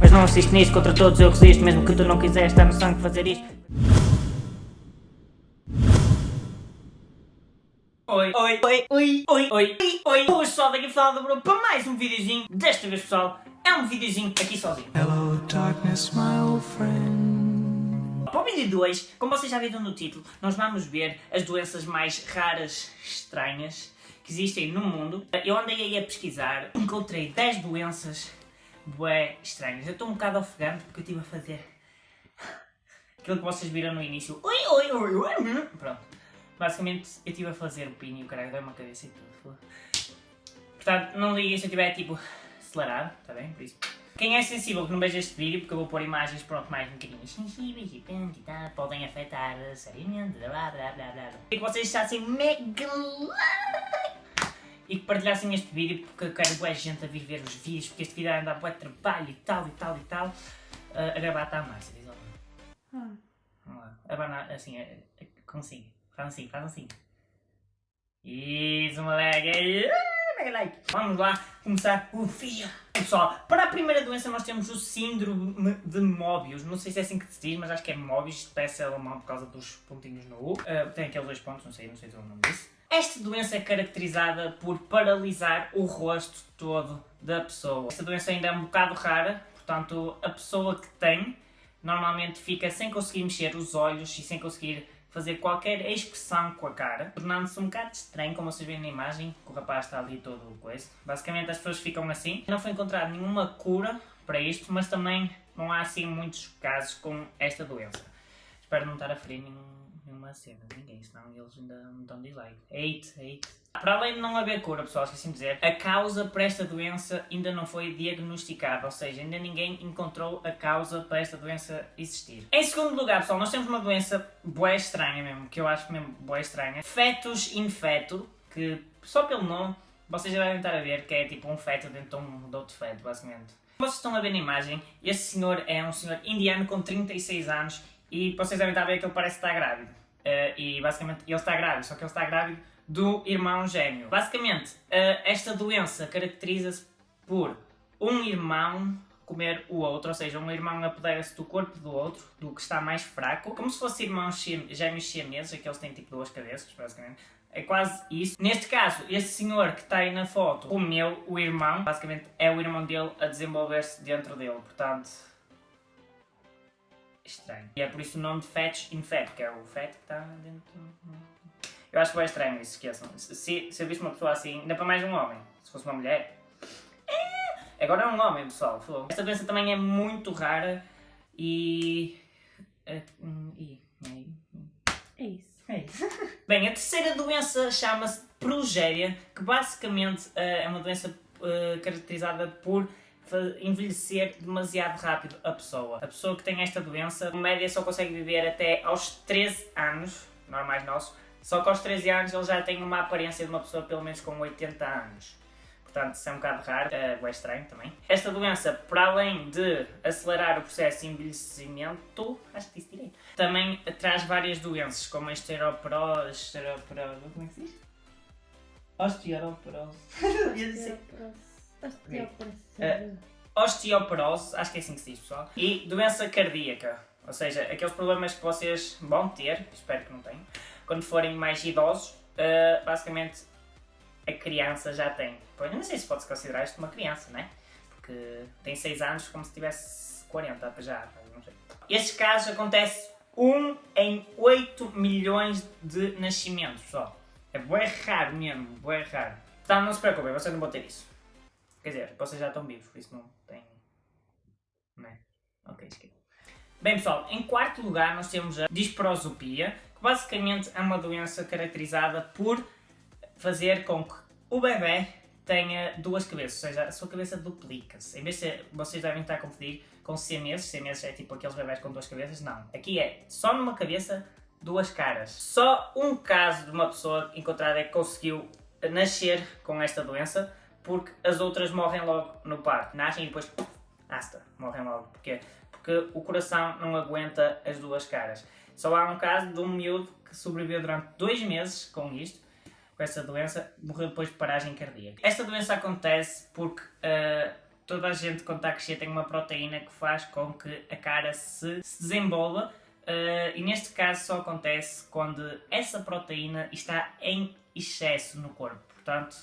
Mas não assisto nisto, contra todos eu resisto Mesmo que tu não quiseres, está no sangue fazer isto Oi, oi, oi, oi, oi, oi, oi, oi Hoje pessoal, daqui a falar do Bruno para mais um videozinho Desta vez pessoal, é um videozinho aqui sozinho Hello, darkness, my old friend. Para o vídeo de hoje, como vocês já viram no título, nós vamos ver as doenças mais raras, estranhas que existem no mundo. Eu andei aí a pesquisar, encontrei 10 doenças bué estranhas. Eu estou um bocado ofegante porque eu estive a fazer aquilo que vocês viram no início. Oi, oi, oi, oi. Pronto. Basicamente, eu estive a fazer o pino e o caralho deu-me a cabeça e tudo. Portanto, não liguem se eu estiver tipo acelerado, está bem? Por isso. Quem é sensível que não veja este vídeo, porque eu vou pôr imagens pronto, mais um bocadinho sensíveis e pronto e tal, podem afetar seriamente, blá blá blá blá blá. E que vocês achassem mega e que partilhassem este vídeo, porque eu quero boa gente a vir ver os vídeos, porque este vídeo anda a boa trabalho e tal e tal e tal. Uh, a gravar está mais, diz alguém. Ah. Vamos lá. Abana assim, é, é, consigo. Faz assim, faz assim. Isso, moleque. Ah, mega like. Vamos lá começar o vídeo. Pessoal, para a primeira doença nós temos o síndrome de Mobius. Não sei se é assim que se diz, mas acho que é Mobius. Parece alemão por causa dos pontinhos no U. Uh, tem aqueles dois pontos, não sei, não sei o nome disso. Esta doença é caracterizada por paralisar o rosto todo da pessoa. Esta doença ainda é um bocado rara, portanto a pessoa que tem normalmente fica sem conseguir mexer os olhos e sem conseguir fazer qualquer expressão com a cara, tornando-se um bocado estranho, como vocês veem na imagem, que o rapaz está ali todo coisa. Basicamente as pessoas ficam assim. Não foi encontrada nenhuma cura para isto, mas também não há assim muitos casos com esta doença. Espero não estar a ferir nenhum, nenhuma cena, ninguém, senão eles ainda me dão dislike. Hate, hate. Para além de não haver cura, pessoal, esqueci de dizer, a causa para esta doença ainda não foi diagnosticada, ou seja, ainda ninguém encontrou a causa para esta doença existir. Em segundo lugar, pessoal, nós temos uma doença bué estranha mesmo, que eu acho mesmo bué estranha. Fetus infeto, que só pelo nome, vocês já devem estar a ver que é tipo um feto dentro de um de outro feto, basicamente. Vocês estão a ver na imagem, este senhor é um senhor indiano com 36 anos e vocês devem estar a ver que ele parece estar grávido. Uh, e basicamente ele está grávido, só que ele está grávido do irmão gêmeo. Basicamente, uh, esta doença caracteriza-se por um irmão comer o outro, ou seja, um irmão apodera-se do corpo do outro, do que está mais fraco, como se fossem irmãos gêmeos siameses, aqueles têm tipo duas cabeças, basicamente. É quase isso. Neste caso, este senhor que está aí na foto comeu o irmão, basicamente é o irmão dele a desenvolver-se dentro dele, portanto estranho. E é por isso o nome de Fetch Infect, que é o Fat que está dentro... Eu acho que é estranho isso, esqueçam. Se, se eu visse uma pessoa assim, ainda para mais um homem, se fosse uma mulher... É... Agora é um homem, pessoal. Esta doença também é muito rara e... É, e... É isso. É isso. Bem, a terceira doença chama-se progéria, que basicamente uh, é uma doença uh, caracterizada por envelhecer demasiado rápido a pessoa. A pessoa que tem esta doença, em média, só consegue viver até aos 13 anos, normais nossos, só que aos 13 anos ele já tem uma aparência de uma pessoa pelo menos com 80 anos. Portanto, isso é um bocado raro, é, é estranho também. Esta doença, para além de acelerar o processo de envelhecimento, acho que disse direito, também traz várias doenças, como a esteroporose, esteroporose, como é que se diz? Osteoporose. Osteoporose. Uh, osteoporose, acho que é assim que se diz, pessoal. E doença cardíaca, ou seja, aqueles problemas que vocês vão ter, espero que não tenham, quando forem mais idosos, uh, basicamente a criança já tem. Pois, não sei se pode-se considerar isto uma criança, né? Porque tem 6 anos como se tivesse 40 já, não sei. Estes casos acontecem 1 em 8 milhões de nascimentos, pessoal. É bem raro mesmo, bem raro. Então não se preocupem, vocês não vão ter isso. Quer dizer, vocês já estão vivos, por isso não tem... Não é? Ok, esqueci. Bem pessoal, em quarto lugar nós temos a disprosopia, que basicamente é uma doença caracterizada por fazer com que o bebê tenha duas cabeças, ou seja, a sua cabeça duplica-se. Em vez de vocês devem estar a confundir com siameses, siameses é tipo aqueles bebés com duas cabeças, não. Aqui é só numa cabeça, duas caras. Só um caso de uma pessoa encontrada é que conseguiu nascer com esta doença, porque as outras morrem logo no parto. Nascem e depois, basta, morrem logo. Porquê? Porque o coração não aguenta as duas caras. Só há um caso de um miúdo que sobreviveu durante dois meses com isto, com essa doença, morreu depois de paragem cardíaca. Esta doença acontece porque uh, toda a gente quando está a crescer tem uma proteína que faz com que a cara se, se desenvolva uh, e neste caso só acontece quando essa proteína está em excesso no corpo, portanto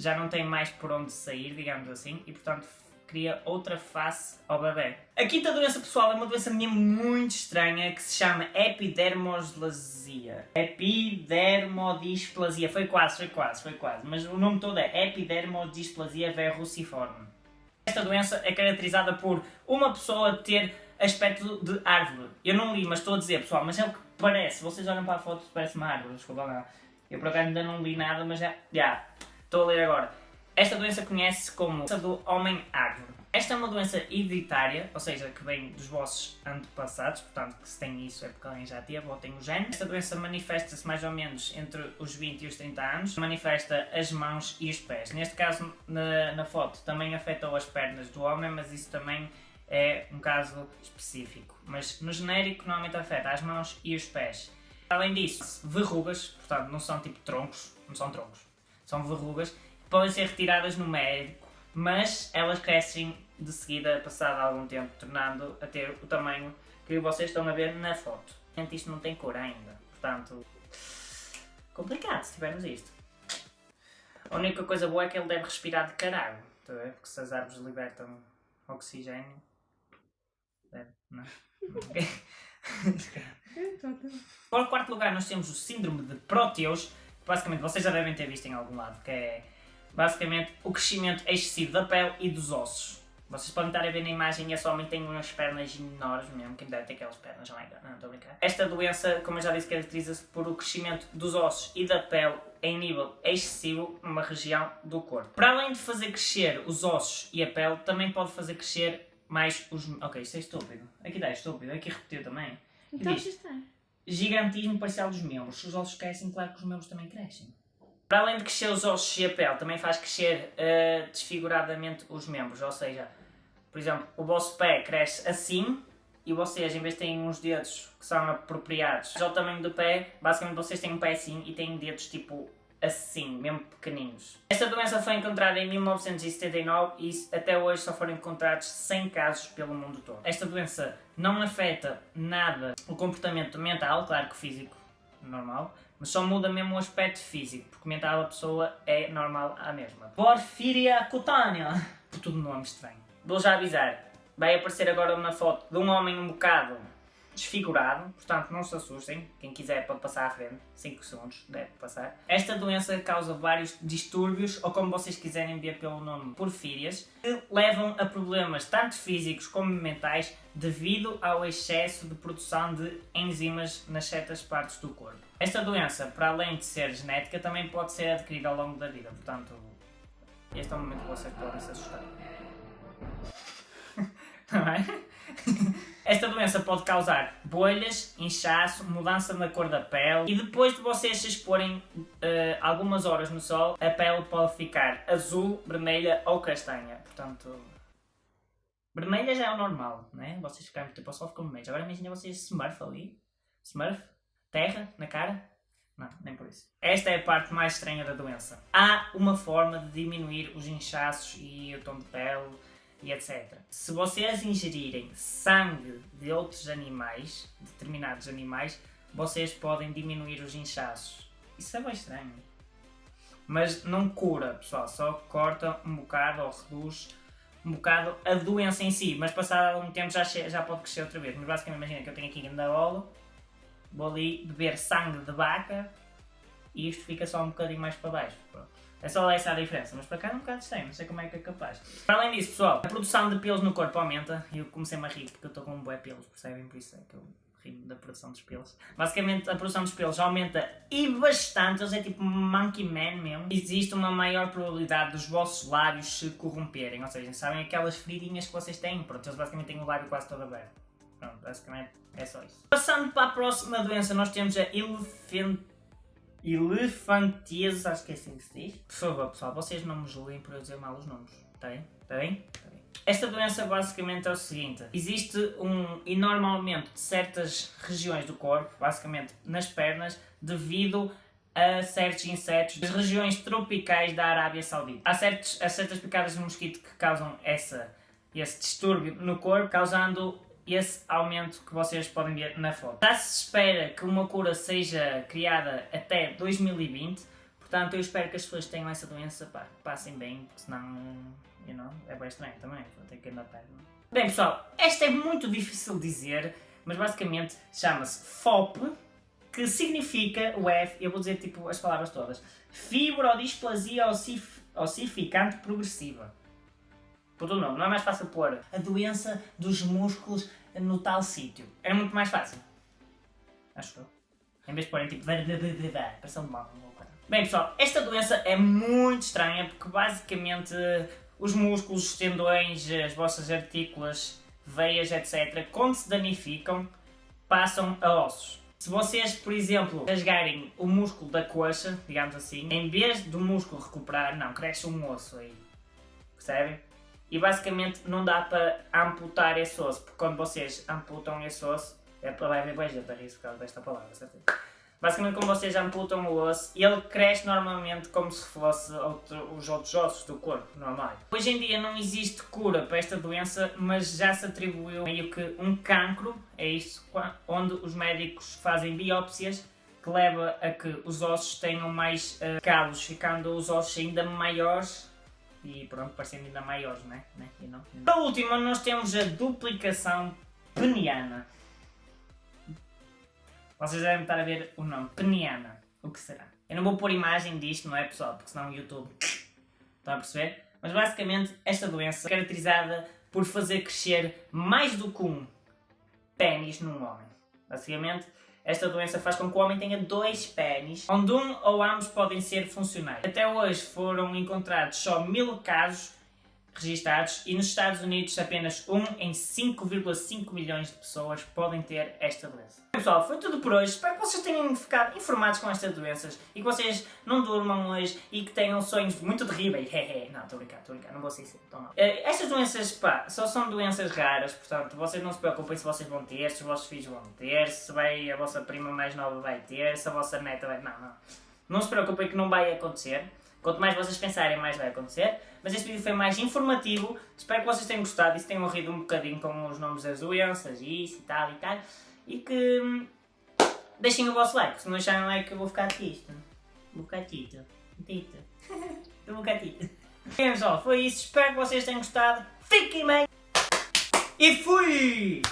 já não tem mais por onde sair, digamos assim, e portanto cria outra face ao bebê. A quinta doença pessoal é uma doença minha muito estranha que se chama epidermodisplasia. Epidermodisplasia, foi quase, foi quase, foi quase, mas o nome todo é epidermodisplasia verruciforme. Esta doença é caracterizada por uma pessoa ter aspecto de árvore. Eu não li, mas estou a dizer, pessoal, mas é o que parece. Vocês olham para a foto parece uma árvore, desculpa lá. Eu por acaso ainda não li nada, mas já, já, estou a ler agora. Esta doença conhece-se como doença do homem-árvore. Esta é uma doença hereditária, ou seja, que vem dos vossos antepassados, portanto que se tem isso é porque alguém já teve ou tem o gene. Esta doença manifesta-se mais ou menos entre os 20 e os 30 anos, manifesta as mãos e os pés. Neste caso, na, na foto, também afetou as pernas do homem, mas isso também é um caso específico. Mas no genérico normalmente afeta as mãos e os pés. Além disso, verrugas, portanto não são tipo troncos, não são troncos, são verrugas podem ser retiradas no médico, mas elas crescem de seguida, passado algum tempo, tornando a ter o tamanho que vocês estão a ver na foto. Isto não tem cor ainda, portanto, complicado se tivermos isto. A única coisa boa é que ele deve respirar de caralho, tá porque se as árvores libertam oxigênio, deve, não? Para o quarto lugar nós temos o síndrome de Proteus, basicamente vocês já devem ter visto em algum lado, que é basicamente o crescimento excessivo da pele e dos ossos. Vocês podem estar a ver na imagem, esse homem tem umas pernas enormes mesmo, quem deve ter aquelas pernas, não é? Não, estou a brincar. Esta doença, como eu já disse, caracteriza-se por o crescimento dos ossos e da pele em nível excessivo numa região do corpo. Para além de fazer crescer os ossos e a pele, também pode fazer crescer mais os... Ok, isto é estúpido. Aqui dá, é estúpido. Aqui repetiu também. Então Diz, está. Gigantismo parcial dos membros. Se os ossos crescem, claro que os membros também crescem. Para além de crescer os ossos e a pele, também faz crescer uh, desfiguradamente os membros. Ou seja, por exemplo, o vosso pé cresce assim e vocês, em vez de terem uns dedos que são apropriados ao tamanho do pé, basicamente vocês têm um pé assim e têm dedos tipo assim, mesmo pequeninos. Esta doença foi encontrada em 1979 e até hoje só foram encontrados 100 casos pelo mundo todo. Esta doença não afeta nada o comportamento mental, claro que físico, normal, mas só muda mesmo o aspecto físico, porque mental a pessoa é normal a mesma. Porfíria cutânea. Tudo nome estranho. Vou já avisar, vai aparecer agora uma foto de um homem um bocado desfigurado, portanto não se assustem, quem quiser pode passar à frente, 5 segundos, deve passar. Esta doença causa vários distúrbios, ou como vocês quiserem ver pelo nome, porfírias, que levam a problemas tanto físicos como mentais devido ao excesso de produção de enzimas nas certas partes do corpo. Esta doença, para além de ser genética, também pode ser adquirida ao longo da vida, portanto, este é o momento que vocês podem se assustar. Está bem? Esta doença pode causar bolhas, inchaço, mudança na cor da pele e depois de vocês se exporem uh, algumas horas no sol, a pele pode ficar azul, vermelha ou castanha. Portanto, vermelha já é o normal, né? Vocês ficarem tipo ao sol ficam vermelhos. Agora imagina vocês smurf ali, smurf, terra na cara. Não, nem por isso. Esta é a parte mais estranha da doença. Há uma forma de diminuir os inchaços e o tom de pele e etc. Se vocês ingerirem sangue de outros animais, determinados animais, vocês podem diminuir os inchaços. Isso é bem estranho. Mas não cura, pessoal, só corta um bocado ou reduz um bocado a doença em si, mas passado algum tempo já, já pode crescer outra vez. Mas basicamente imagina que eu tenho aqui bola, vou ali beber sangue de vaca e isto fica só um bocadinho mais para baixo. Pronto. É só essa a diferença, mas para cá é um bocado estranho, não sei como é que é capaz. Para além disso, pessoal, a produção de pelos no corpo aumenta, e eu comecei-me a rir porque eu estou com um bué pelos, percebem? Por isso é que eu rio da produção dos pelos. Basicamente, a produção dos pelos aumenta e bastante, eles é tipo monkey man mesmo. Existe uma maior probabilidade dos vossos lábios se corromperem, ou seja, sabem aquelas feridinhas que vocês têm? Pronto, eles basicamente têm o lábio quase todo aberto. Pronto, basicamente é só isso. Passando para a próxima doença, nós temos a elefante Elefantias, acho que é assim que se diz. Por favor, pessoal, vocês não me julguem por eu dizer mal os nomes. Está bem? Está bem? Está bem. Esta doença basicamente é o seguinte: existe um enorme aumento de certas regiões do corpo, basicamente nas pernas, devido a certos insetos das regiões tropicais da Arábia Saudita. Há, certos, há certas picadas de mosquito que causam essa, esse distúrbio no corpo, causando esse aumento que vocês podem ver na foto. Já se espera que uma cura seja criada até 2020, portanto eu espero que as pessoas tenham essa doença pá, passem bem, porque senão, you know, é bem estranho também, vou ter que andar perto. Bem pessoal, esta é muito difícil de dizer, mas basicamente chama-se FOP, que significa o F, eu vou dizer tipo as palavras todas, fibrodisplasia ossif ossificante progressiva. Por o nome, não é mais fácil pôr a doença dos músculos no tal sítio. Era muito mais fácil. Acho eu. Em vez de porem tipo. Parece um mal. Bem pessoal, esta doença é muito estranha porque basicamente os músculos, os tendões, as vossas artículas, veias, etc., quando se danificam, passam a ossos. Se vocês, por exemplo, rasgarem o músculo da coxa, digamos assim, em vez do músculo recuperar, não, cresce um osso aí. Percebem? E basicamente não dá para amputar esse osso, porque quando vocês amputam esse osso, é para ver bem gente a rir por causa desta palavra, certo? Basicamente quando vocês amputam o osso, ele cresce normalmente como se fosse outro, os outros ossos do corpo, normal. Hoje em dia não existe cura para esta doença, mas já se atribuiu meio que um cancro, é isso, onde os médicos fazem biópsias que leva a que os ossos tenham mais uh, calos, ficando os ossos ainda maiores e pronto, parecendo ainda maiores, né? né? E não, e não. Para a última nós temos a duplicação peniana. Vocês devem estar a ver o nome, peniana. O que será? Eu não vou pôr imagem disto, não é pessoal? Porque senão o YouTube... Estão a perceber? Mas basicamente esta doença é caracterizada por fazer crescer mais do que um pênis num homem. Basicamente, esta doença faz com que o homem tenha dois pênis, onde um ou ambos podem ser funcionais. Até hoje foram encontrados só mil casos registados e nos Estados Unidos apenas 1 em 5,5 milhões de pessoas podem ter esta doença. Pessoal, foi tudo por hoje. Espero que vocês tenham ficado informados com estas doenças e que vocês não durmam hoje e que tenham sonhos muito terríveis. não, estou a brincar, estou a brincar, não vou ser assim, então não. Eh, estas doenças, pá, só são doenças raras, portanto, vocês não se preocupem se vocês vão ter, se os vossos filhos vão ter, se vai, a vossa prima mais nova vai ter, se a vossa neta vai... Não, não. Não se preocupem que não vai acontecer. Quanto mais vocês pensarem, mais vai acontecer. Mas este vídeo foi mais informativo. Espero que vocês tenham gostado e se tenham rido um bocadinho com os nomes das doenças e isso e tal e tal. E que hum, deixem o vosso like. Se não deixarem like eu vou ficar triste. Vou ficar tito. Tito. eu vou ficar tito. Bem pessoal, foi isso. Espero que vocês tenham gostado. Fiquem bem. E fui!